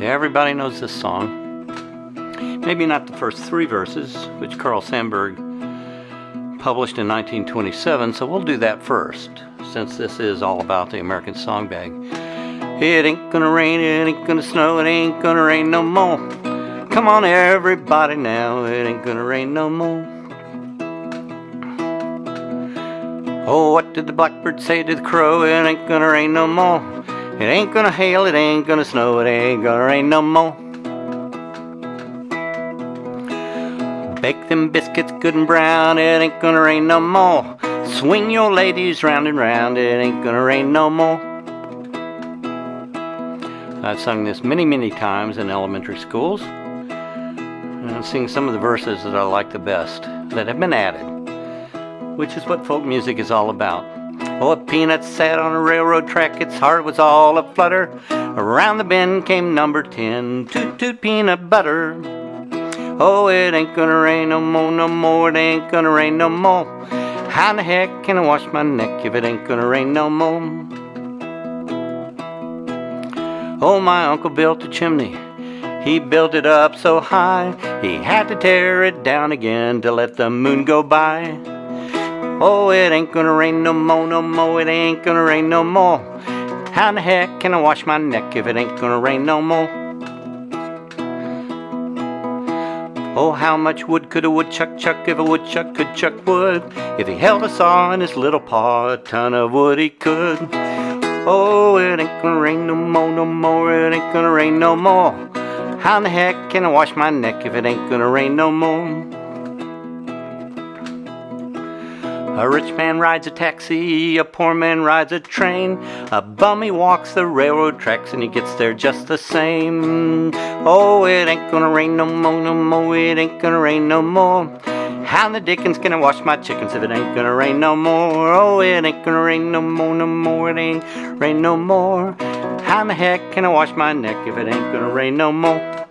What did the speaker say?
Everybody knows this song. Maybe not the first three verses, which Carl Sandburg published in 1927, so we'll do that first, since this is all about the American Songbag. It ain't gonna rain, it ain't gonna snow, it ain't gonna rain no more. Come on, everybody now, it ain't gonna rain no more. Oh, what did the blackbird say to the crow? It ain't gonna rain no more. It ain't gonna hail, it ain't gonna snow, it ain't gonna rain no more. Bake them biscuits good and brown, it ain't gonna rain no more. Swing your ladies round and round, it ain't gonna rain no more. I've sung this many, many times in elementary schools. And I'll sing some of the verses that I like the best that have been added, which is what folk music is all about. Oh, a peanut sat on a railroad track, its heart was all aflutter. Around the bend came number 10, toot toot peanut butter. Oh, it ain't gonna rain no more, no more, it ain't gonna rain no more. How in the heck can I wash my neck if it ain't gonna rain no more? Oh, my uncle built a chimney. He built it up so high, he had to tear it down again to let the moon go by. Oh, it ain't gonna rain no more, no more, it ain't gonna rain no more. How in the heck can I wash my neck if it ain't gonna rain no more? Oh, how much wood could a woodchuck chuck if a woodchuck could chuck wood? If he held a saw in his little paw, a ton of wood he could. Oh, it ain't gonna rain no more, no more, it ain't gonna rain no more. How in the heck can I wash my neck if it ain't gonna rain no more? A rich man rides a taxi, a poor man rides a train. A bummy walks the railroad tracks and he gets there just the same. Oh, it ain't gonna rain no more, no more, it ain't gonna rain no more. How in the dickens can I wash my chickens if it ain't gonna rain no more? Oh, it ain't gonna rain no more, no more, it ain't rain no more. How in the heck can I wash my neck if it ain't gonna rain no more?